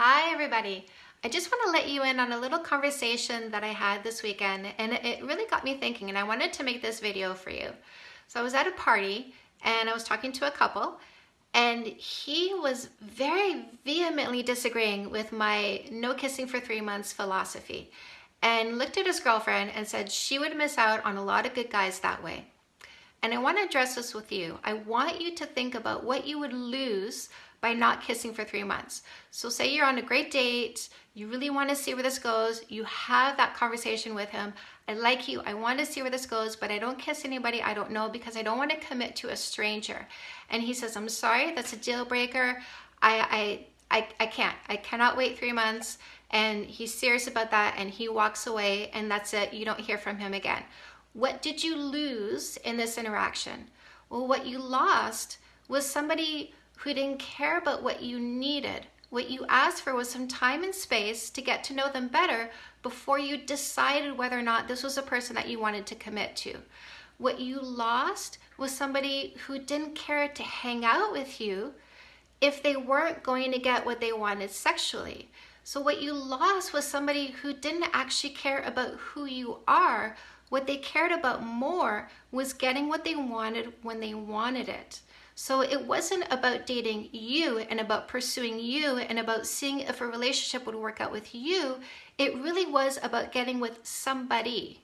Hi everybody. I just want to let you in on a little conversation that I had this weekend and it really got me thinking and I wanted to make this video for you. So I was at a party and I was talking to a couple and he was very vehemently disagreeing with my no kissing for three months philosophy and looked at his girlfriend and said she would miss out on a lot of good guys that way. And I want to address this with you. I want you to think about what you would lose by not kissing for three months. So say you're on a great date, you really want to see where this goes, you have that conversation with him. I like you, I want to see where this goes, but I don't kiss anybody I don't know because I don't want to commit to a stranger. And he says, I'm sorry, that's a deal breaker. I, I, I, I can't, I cannot wait three months. And he's serious about that and he walks away and that's it, you don't hear from him again. What did you lose in this interaction? Well, what you lost was somebody who didn't care about what you needed. What you asked for was some time and space to get to know them better before you decided whether or not this was a person that you wanted to commit to. What you lost was somebody who didn't care to hang out with you if they weren't going to get what they wanted sexually. So what you lost was somebody who didn't actually care about who you are. What they cared about more was getting what they wanted when they wanted it. So it wasn't about dating you and about pursuing you and about seeing if a relationship would work out with you. It really was about getting with somebody.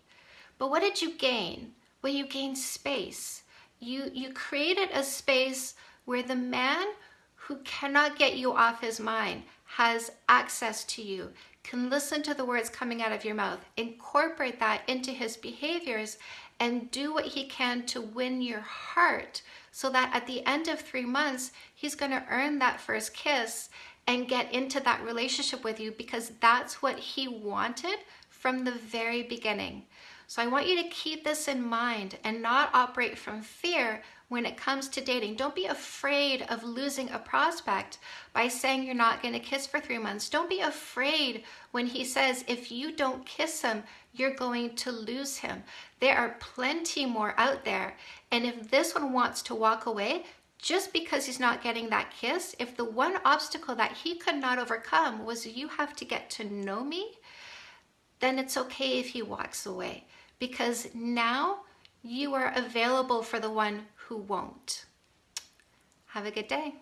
But what did you gain? Well, you gained space. You, you created a space where the man who cannot get you off his mind has access to you, can listen to the words coming out of your mouth, incorporate that into his behaviors, and do what he can to win your heart so that at the end of three months, he's going to earn that first kiss and get into that relationship with you because that's what he wanted from the very beginning. So I want you to keep this in mind and not operate from fear when it comes to dating. Don't be afraid of losing a prospect by saying you're not going to kiss for three months. Don't be afraid when he says if you don't kiss him, you're going to lose him. There are plenty more out there. And if this one wants to walk away, just because he's not getting that kiss, if the one obstacle that he could not overcome was you have to get to know me, then it's okay if he walks away because now you are available for the one who won't. Have a good day.